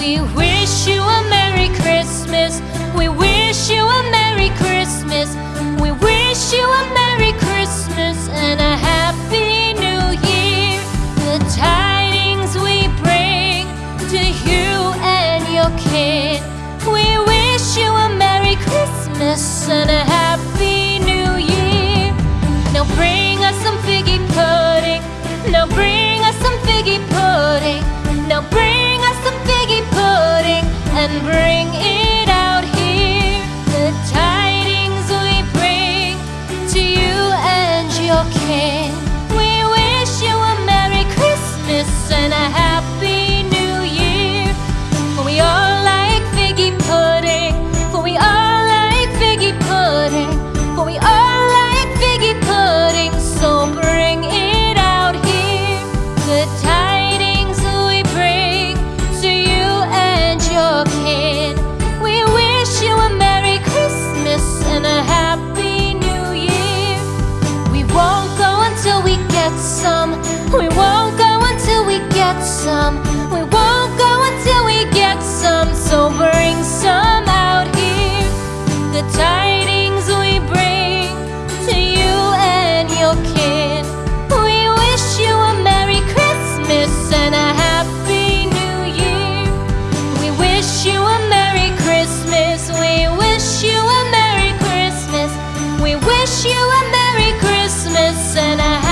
We wish you a Merry Christmas. We wish you a Merry Christmas. We wish you a Merry Christmas and a Happy New Year. The tidings we bring to you and your kid. We wish you a Merry Christmas and a Happy New Year. Now bring us some figgy pudding. Now bring us some figgy pudding. Now bring and bring in wish you a Merry Christmas and a happy